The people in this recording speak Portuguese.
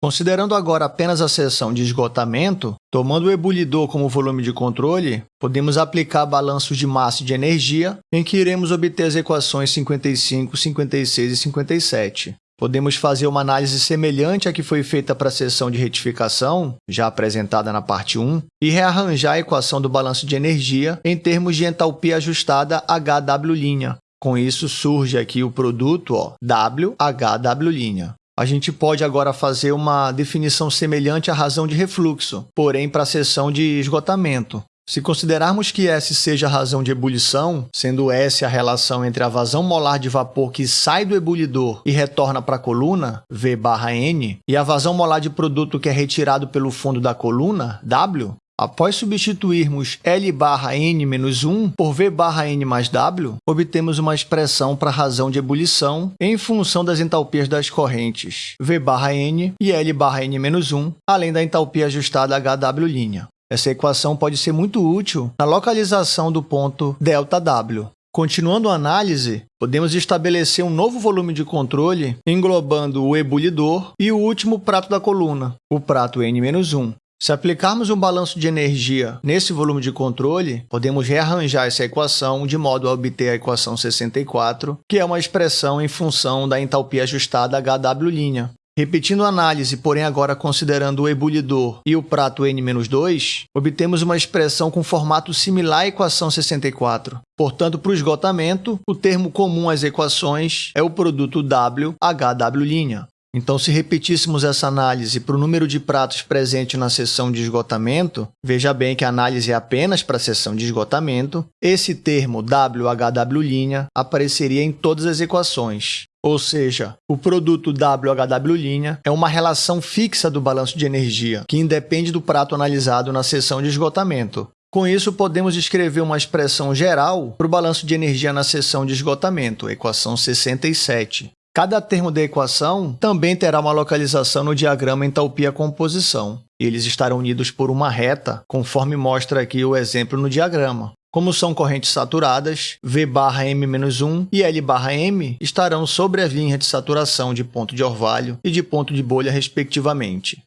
Considerando agora apenas a seção de esgotamento, tomando o ebulidor como volume de controle, podemos aplicar balanços de massa e de energia, em que iremos obter as equações 55, 56 e 57. Podemos fazer uma análise semelhante à que foi feita para a seção de retificação, já apresentada na parte 1, e rearranjar a equação do balanço de energia em termos de entalpia ajustada HW'. Com isso, surge aqui o produto ó, WHW'. A gente pode agora fazer uma definição semelhante à razão de refluxo, porém para a seção de esgotamento. Se considerarmos que S seja a razão de ebulição, sendo S a relação entre a vazão molar de vapor que sai do ebulidor e retorna para a coluna, V barra N, e a vazão molar de produto que é retirado pelo fundo da coluna, W, Após substituirmos L barra N menos 1 por V barra N mais W, obtemos uma expressão para a razão de ebulição em função das entalpias das correntes V barra N e L barra N menos 1, além da entalpia ajustada HW'. Essa equação pode ser muito útil na localização do ponto ΔW. Continuando a análise, podemos estabelecer um novo volume de controle englobando o ebulidor e o último prato da coluna, o prato N-1. Se aplicarmos um balanço de energia nesse volume de controle, podemos rearranjar essa equação de modo a obter a equação 64, que é uma expressão em função da entalpia ajustada HW'. Repetindo a análise, porém agora considerando o ebulidor e o prato N-2, obtemos uma expressão com formato similar à equação 64. Portanto, para o esgotamento, o termo comum às equações é o produto WHW'. Então, se repetíssemos essa análise para o número de pratos presente na seção de esgotamento, veja bem que a análise é apenas para a seção de esgotamento, esse termo WHW' apareceria em todas as equações. Ou seja, o produto WHW' é uma relação fixa do balanço de energia, que independe do prato analisado na seção de esgotamento. Com isso, podemos escrever uma expressão geral para o balanço de energia na seção de esgotamento, equação 67. Cada termo da equação também terá uma localização no diagrama entalpia-composição. Eles estarão unidos por uma reta, conforme mostra aqui o exemplo no diagrama. Como são correntes saturadas, V barra M-1 e L barra M estarão sobre a linha de saturação de ponto de orvalho e de ponto de bolha, respectivamente.